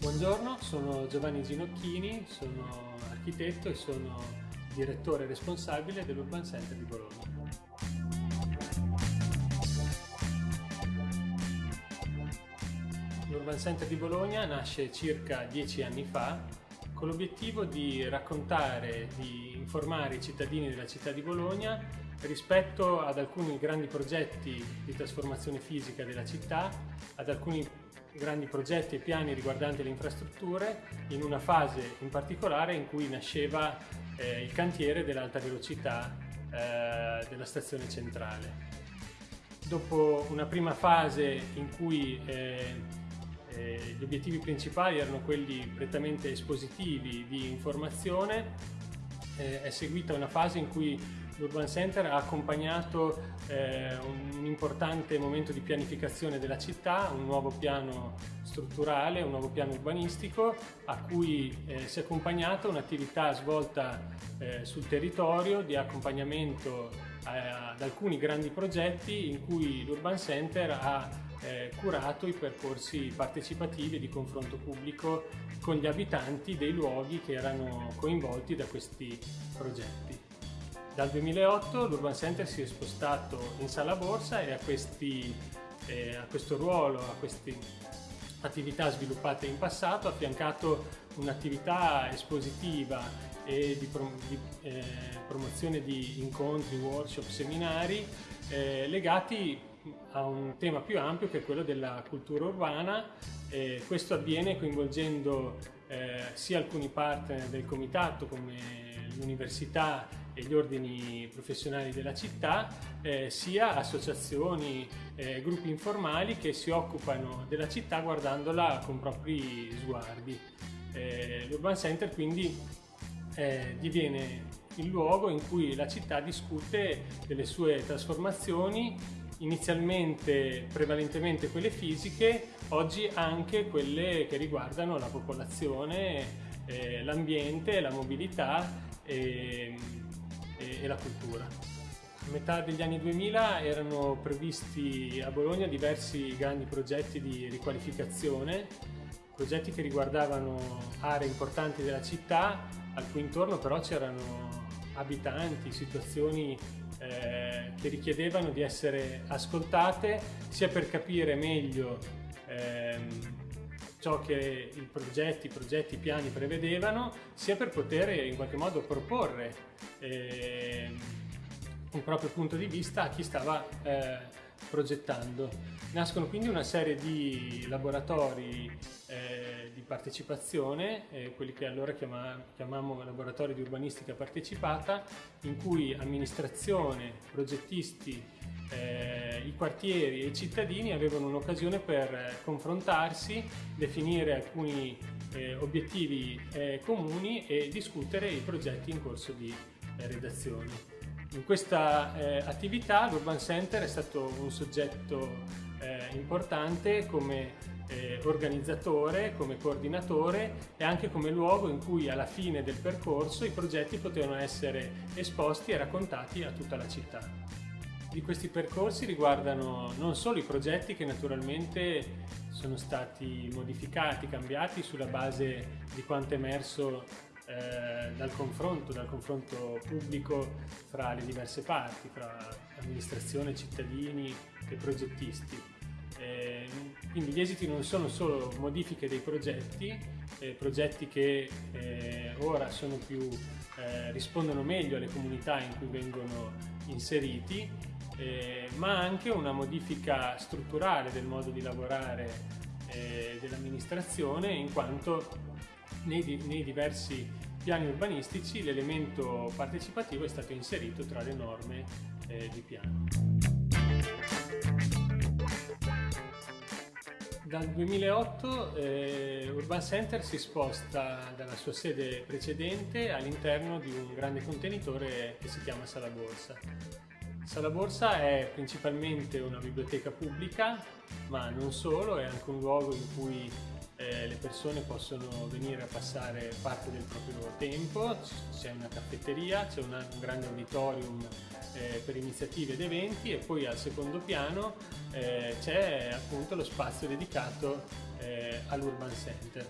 Buongiorno, sono Giovanni Ginocchini, sono architetto e sono direttore responsabile dell'Urban Center di Bologna. L'Urban Center di Bologna nasce circa dieci anni fa con l'obiettivo di raccontare, di informare i cittadini della città di Bologna rispetto ad alcuni grandi progetti di trasformazione fisica della città, ad alcuni grandi progetti e piani riguardanti le infrastrutture in una fase in particolare in cui nasceva eh, il cantiere dell'alta velocità eh, della stazione centrale. Dopo una prima fase in cui eh, eh gli obiettivi principali erano quelli prettamente espositivi di informazione, eh, è seguita una fase in cui l'Urban Center ha accompagnato eh, un importante momento di pianificazione della città, un nuovo piano strutturale, un nuovo piano urbanistico a cui eh, si è accompagnata un'attività svolta eh, sul territorio di accompagnamento eh, ad alcuni grandi progetti in cui l'Urban Center ha eh, curato i percorsi partecipativi di confronto pubblico con gli abitanti dei luoghi che erano coinvolti da questi progetti. Dal 2008 l'Urban Center si è spostato in sala borsa e a, questi, eh, a questo ruolo, a queste attività sviluppate in passato, ha affiancato un'attività espositiva e di, prom di eh, promozione di incontri, workshop, seminari eh, legati a un tema più ampio che è quello della cultura urbana. questo avviene coinvolgendo eh, sia alcuni partner del comitato come l'università e gli ordini professionali della città, eh, sia associazioni, eh, gruppi informali che si occupano della città guardandola con propri sguardi. Eh, L'Urban Center quindi eh, diviene il luogo in cui la città discute delle sue trasformazioni inizialmente prevalentemente quelle fisiche, oggi anche quelle che riguardano la popolazione, eh, l'ambiente, la mobilità e, e, e la cultura. A metà degli anni 2000 erano previsti a Bologna diversi grandi progetti di riqualificazione, progetti che riguardavano aree importanti della città, al cui intorno però c'erano abitanti, situazioni eh, che richiedevano di essere ascoltate sia per capire meglio ehm, ciò che i progetti, i progetti, i piani prevedevano, sia per poter in qualche modo proporre eh, un proprio punto di vista a chi stava eh, progettando. Nascono quindi una serie di laboratori eh, di partecipazione, eh, quelli che allora chiama, chiamavamo laboratori di urbanistica partecipata, in cui amministrazione, progettisti, eh, i quartieri e i cittadini avevano un'occasione per eh, confrontarsi, definire alcuni eh, obiettivi eh, comuni e discutere i progetti in corso di eh, redazione. In questa eh, attività l'Urban Center è stato un soggetto importante come organizzatore, come coordinatore e anche come luogo in cui alla fine del percorso i progetti potevano essere esposti e raccontati a tutta la città di questi percorsi riguardano non solo i progetti che naturalmente sono stati modificati, cambiati sulla base di quanto emerso eh, dal confronto, dal confronto pubblico fra le diverse parti, fra amministrazione, cittadini e progettisti. Eh, quindi gli esiti non sono solo modifiche dei progetti, eh, progetti che eh, ora più, eh, rispondono meglio alle comunità in cui vengono inseriti, eh, ma anche una modifica strutturale del modo di lavorare eh, dell'amministrazione in quanto nei, nei diversi piani urbanistici l'elemento partecipativo è stato inserito tra le norme eh, di piano. Dal 2008 eh, Urban Center si sposta dalla sua sede precedente all'interno di un grande contenitore che si chiama Sala Borsa. Sala Borsa è principalmente una biblioteca pubblica, ma non solo, è anche un luogo in cui eh, le persone possono venire a passare parte del proprio tempo, c'è una caffetteria, c'è un grande auditorium eh, per iniziative ed eventi e poi al secondo piano eh, c'è appunto lo spazio dedicato eh, all'Urban Center.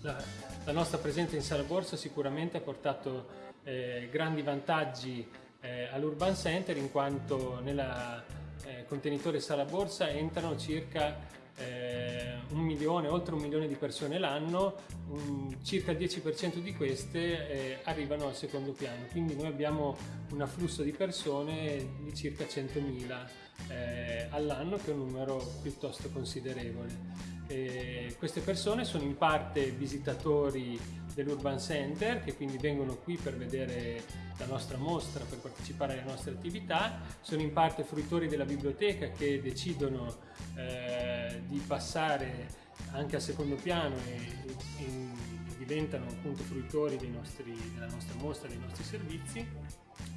La, la, nostra presenza in Sala Borsa sicuramente ha portato eh, grandi vantaggi eh, all'Urban Center in quanto nel eh, contenitore sala borsa entrano circa eh, un milione, oltre un milione di persone l'anno, circa il 10% di queste eh, arrivano al secondo piano, quindi noi abbiamo un afflusso di persone di circa 100.000 eh, all'anno che è un numero piuttosto considerevole. queste persone sono in parte visitatori dell'Urban Center che quindi vengono qui per vedere la nostra mostra, per partecipare alle nostre attività, sono in parte fruitori della biblioteca che decidono eh, di passare anche al secondo piano e, e, e diventano appunto fruitori nostri, della nostra mostra, dei nostri servizi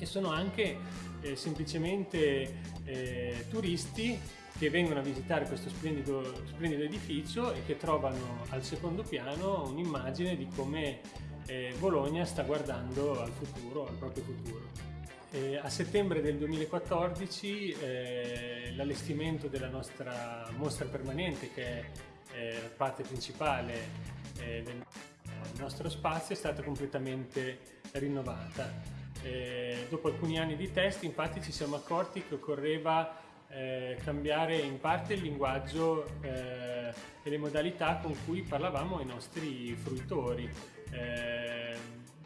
e sono anche eh, semplicemente eh, turisti che vengono a visitare questo splendido, splendido, edificio e che trovano al secondo piano un'immagine di come eh, Bologna sta guardando al futuro, al proprio futuro. Eh, a settembre del 2014 eh, l'allestimento della nostra mostra permanente, che è eh, parte principale eh, del nostro spazio, è stata completamente rinnovata. Eh, dopo alcuni anni di test infatti ci siamo accorti che occorreva eh, cambiare in parte il linguaggio eh, e le modalità con cui parlavamo ai nostri fruitori. Eh,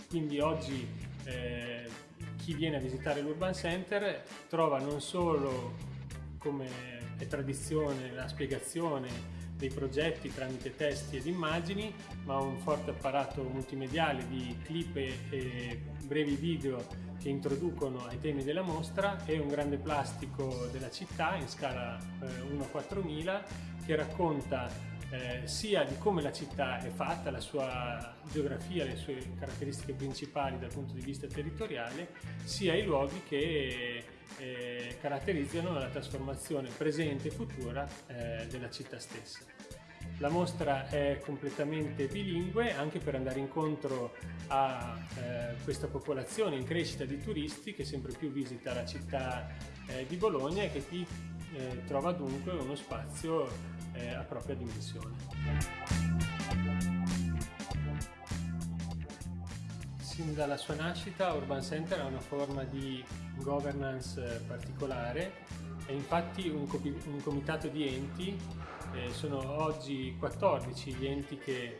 quindi oggi eh, chi viene a visitare l'Urban Center trova non solo come è tradizione la spiegazione dei progetti tramite testi ed immagini, ma un forte apparato multimediale di clip e brevi video che introducono ai temi della mostra e un grande plastico della città in scala eh, 1 a 4000 che racconta eh, sia di come la città è fatta, la sua geografia, le sue caratteristiche principali dal punto di vista territoriale, sia i luoghi che eh, caratterizzano la trasformazione presente e futura eh, della città stessa. La mostra è completamente bilingue anche per andare incontro a eh, questa popolazione in crescita di turisti che sempre più visita la città eh, di Bologna e che qui eh, trova dunque uno spazio eh, a propria dimensione. Sin dalla sua nascita Urban Center ha una forma di governance eh, particolare, è infatti un, un comitato di enti eh, sono oggi 14 gli enti che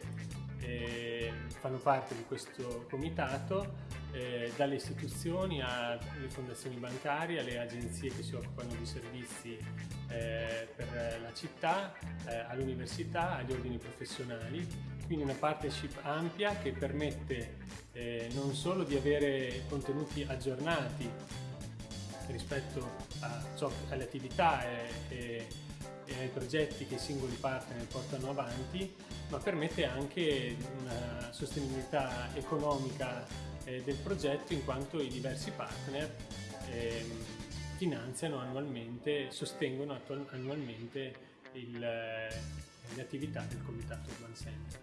eh, fanno parte di questo comitato, eh, dalle istituzioni alle fondazioni bancarie, alle agenzie che si occupano di servizi eh, per la città, eh, all'università, agli ordini professionali. Quindi una partnership ampia che permette eh, non solo di avere contenuti aggiornati rispetto ciò, alle attività e, e e ai progetti che i singoli partner portano avanti, ma permette anche una sostenibilità economica eh, del progetto in quanto i diversi partner eh, finanziano annualmente, sostengono annualmente il, le attività del Comitato Urban Center.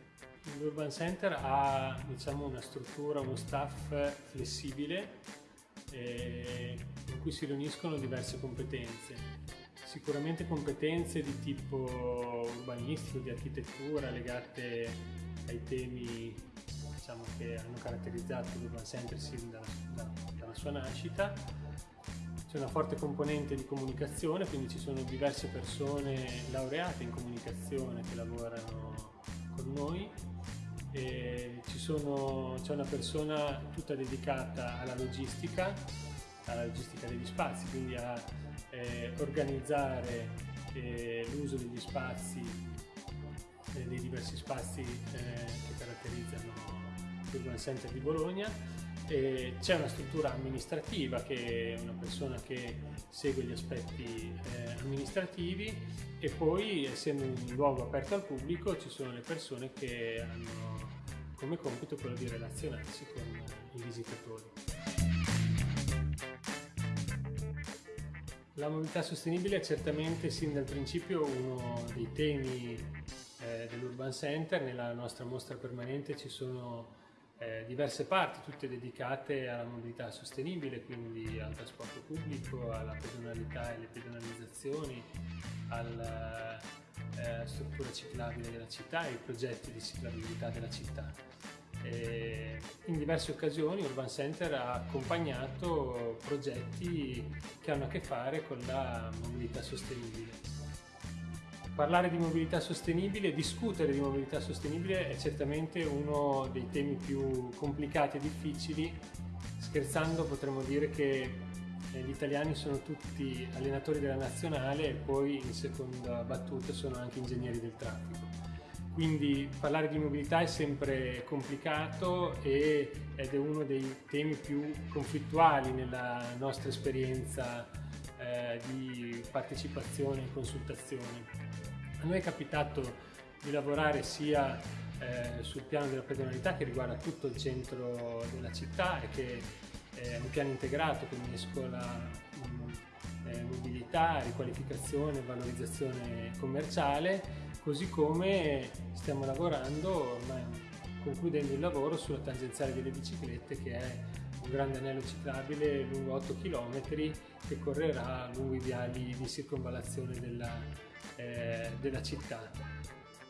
L'Urban Center ha diciamo, una struttura, uno staff flessibile eh, in cui si riuniscono diverse competenze sicuramente competenze di tipo urbanistico, di architettura legate ai temi diciamo, che hanno caratterizzato l'Urban Center sin dalla, da, dalla sua nascita. C'è una forte componente di comunicazione, quindi ci sono diverse persone laureate in comunicazione che lavorano con noi. C'è una persona tutta dedicata alla logistica, alla logistica degli spazi, quindi a eh, organizzare eh, l'uso degli spazi, dei diversi spazi eh, che caratterizzano l'Urban Center di Bologna c'è una struttura amministrativa che è una persona che segue gli aspetti eh, amministrativi e poi essendo un luogo aperto al pubblico ci sono le persone che hanno come compito quello di relazionarsi con i visitatori. La mobilità sostenibile è certamente sin dal principio uno dei temi eh, dell'Urban Center, nella nostra mostra permanente ci sono eh, diverse parti, tutte dedicate alla mobilità sostenibile, quindi al trasporto pubblico, alla pedonalità e alle pedonalizzazioni, alla eh, struttura ciclabile della città e ai progetti di ciclabilità della città. E in diverse occasioni Urban Center ha accompagnato progetti che hanno a che fare con la mobilità sostenibile parlare di mobilità sostenibile, discutere di mobilità sostenibile è certamente uno dei temi più complicati e difficili. Scherzando potremmo dire che eh, gli italiani sono tutti allenatori della nazionale e poi in seconda battuta sono anche ingegneri del traffico. Quindi parlare di mobilità è sempre complicato ed è uno dei temi più conflittuali nella nostra esperienza eh, di partecipazione e consultazione. A noi è capitato di lavorare sia eh, sul piano della pedonalità che riguarda tutto il centro della città e che è un piano integrato che mescola eh, mobilità, riqualificazione, valorizzazione commerciale, così come stiamo lavorando, concludendo il lavoro sulla tangenziale delle biciclette che è un grande anello ciclabile lungo 8 km che correrà lungo i viali di circonvallazione della eh, della città.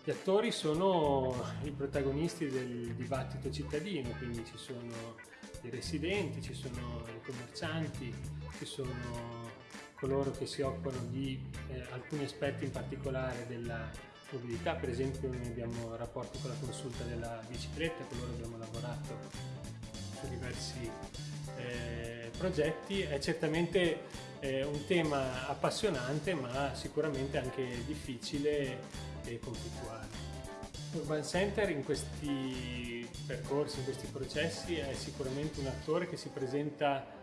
Gli attori sono i protagonisti del dibattito cittadino, quindi ci sono i residenti, ci sono i commercianti, ci sono coloro che si occupano di eh, alcuni aspetti in particolare della mobilità, per esempio noi abbiamo rapporti con la consulta della bicicletta, con loro abbiamo lavorato su diversi eh, progetti, è certamente è un tema appassionante ma sicuramente anche difficile e conflittuale. Urban Center in questi percorsi, in questi processi è sicuramente un attore che si presenta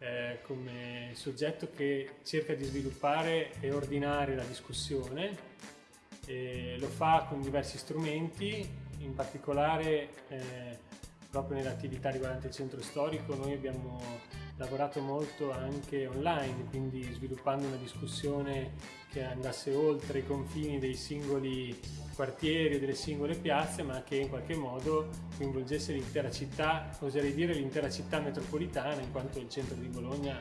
eh, come soggetto che cerca di sviluppare e ordinare la discussione, e lo fa con diversi strumenti, in particolare eh, proprio nelle attività riguardanti il centro storico. Noi abbiamo lavorato molto anche online, quindi sviluppando una discussione che andasse oltre i confini dei singoli quartieri delle singole piazze, ma che in qualche modo coinvolgesse l'intera città, oserei dire l'intera città metropolitana, in quanto il centro di Bologna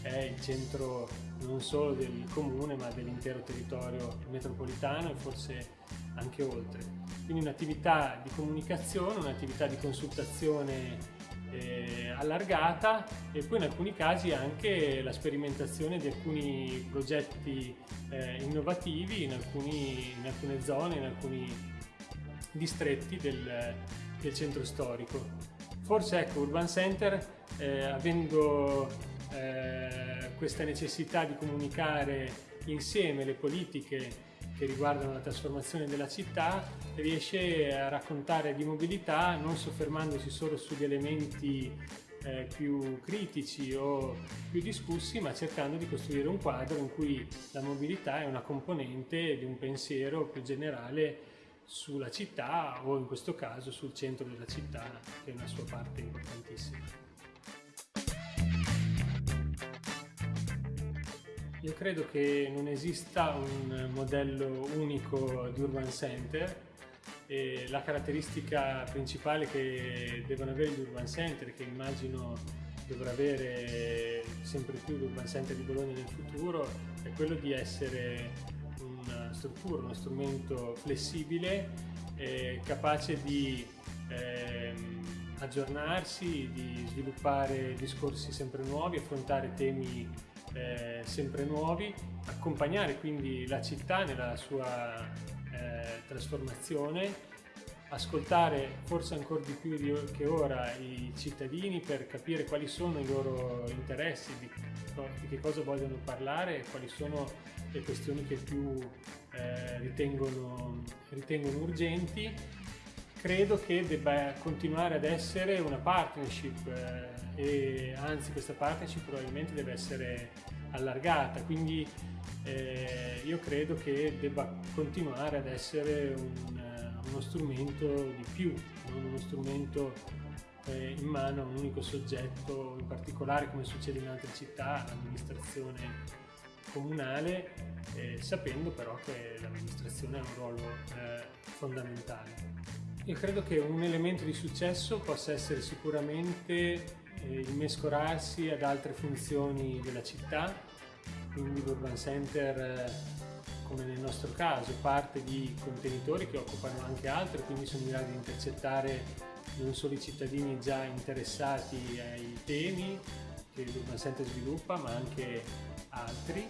è il centro non solo del comune, ma dell'intero territorio metropolitano e forse anche oltre. Quindi un'attività di comunicazione, un'attività di consultazione eh, allargata e poi in alcuni casi anche la sperimentazione di alcuni progetti eh, innovativi in, alcuni, in, alcune zone, in alcuni distretti del, del centro storico. Forse ecco, Urban Center, eh, avendo eh, questa necessità di comunicare insieme le politiche che riguardano la trasformazione della città, riesce a raccontare di mobilità non soffermandosi solo sugli elementi eh, più critici o più discussi, ma cercando di costruire un quadro in cui la mobilità è una componente di un pensiero più generale sulla città o in questo caso sul centro della città, che è una sua parte importantissima. Io credo che non esista un modello unico di urban center e la caratteristica principale che devono avere gli urban center, che immagino dovrà avere sempre più l'urban center di Bologna nel futuro, è quello di essere una struttura, uno strumento flessibile, eh, capace di eh, aggiornarsi, di sviluppare discorsi sempre nuovi, affrontare temi eh, sempre nuovi, accompagnare quindi la città nella sua eh, trasformazione, ascoltare forse ancora di più di, che ora i cittadini per capire quali sono i loro interessi, di, di che cosa vogliono parlare e quali sono le questioni che più eh, ritengono, ritengono urgenti. Credo che debba continuare ad essere una partnership eh, e anzi questa partnership probabilmente deve essere allargata, quindi eh, io credo che debba continuare ad essere un, uno strumento di più, non uno strumento eh, in mano a un unico soggetto in particolare come succede in altre città, l'amministrazione comunale, eh, sapendo però che l'amministrazione ha un ruolo eh, fondamentale. Io credo che un elemento di successo possa essere sicuramente eh, il mescolarsi ad altre funzioni della città, quindi l'urban center eh, come nel nostro caso parte di contenitori che occupano anche altri, quindi sono in grado di intercettare non solo i cittadini già interessati ai temi che l'urban center sviluppa, ma anche altri.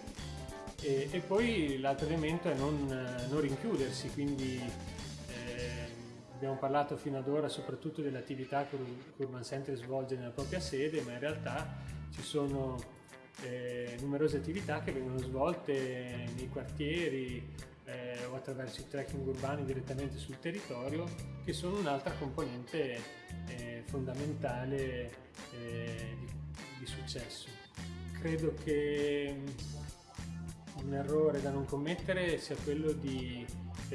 E, e poi l'altro elemento è non, non rinchiudersi, quindi Abbiamo parlato fino ad ora soprattutto delle attività che l'Urban Center svolge nella propria sede, ma in realtà ci sono eh, numerose attività che vengono svolte nei quartieri eh, o attraverso i trekking urbani direttamente sul territorio, che sono un'altra componente eh, fondamentale eh, di, di successo. Credo che un errore da non commettere sia quello di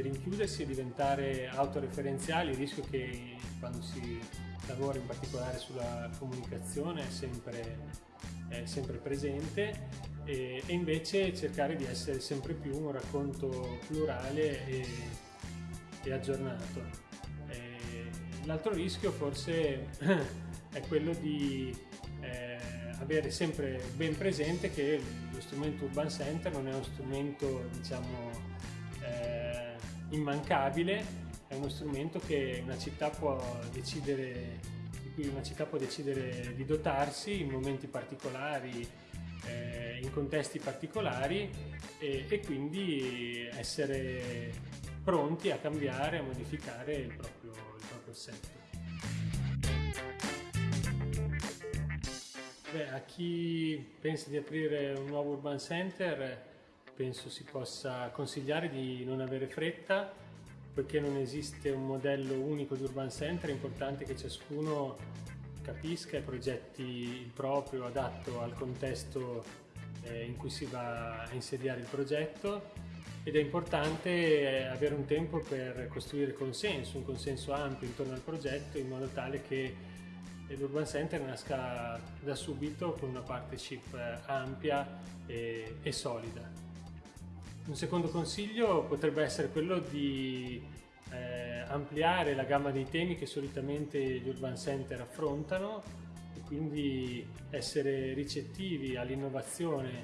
rinchiudersi e diventare autoreferenziali, il rischio che quando si lavora in particolare sulla comunicazione è sempre, è sempre presente e, e, invece cercare di essere sempre più un racconto plurale e, e aggiornato. L'altro rischio forse è quello di eh, avere sempre ben presente che lo strumento Urban Center non è uno strumento diciamo immancabile, è uno strumento che una città può decidere, di cui una città può decidere di dotarsi in momenti particolari, eh, in contesti particolari e, e, quindi essere pronti a cambiare, a modificare il proprio, il proprio assetto. Beh, a chi pensa di aprire un nuovo urban center penso si possa consigliare di non avere fretta, poiché non esiste un modello unico di urban center, è importante che ciascuno capisca e progetti il proprio adatto al contesto eh, in cui si va a insediare il progetto ed è importante eh, avere un tempo per costruire consenso, un consenso ampio intorno al progetto in modo tale che l'Urban Center nasca da subito con una partnership eh, ampia e, e solida. Un secondo consiglio potrebbe essere quello di eh, ampliare la gamma dei temi che solitamente gli urban center affrontano e quindi essere ricettivi all'innovazione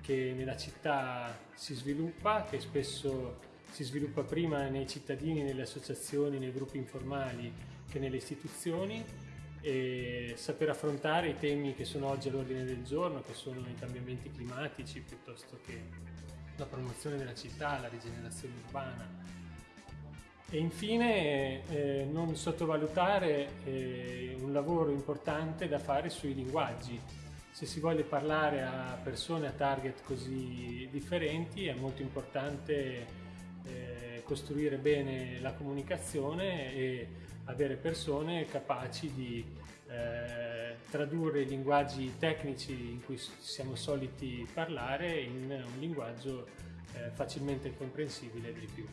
che nella città si sviluppa, che spesso si sviluppa prima nei cittadini, nelle associazioni, nei gruppi informali che nelle istituzioni e saper affrontare i temi che sono oggi all'ordine del giorno, che sono i cambiamenti climatici piuttosto che la promozione della città, la rigenerazione urbana. E infine eh, non sottovalutare eh, un lavoro importante da fare sui linguaggi. Se si vuole parlare a persone a target così differenti è molto importante eh, costruire bene la comunicazione e avere persone capaci di eh, tradurre i linguaggi tecnici in cui siamo soliti parlare in un linguaggio eh, facilmente comprensibile dei più.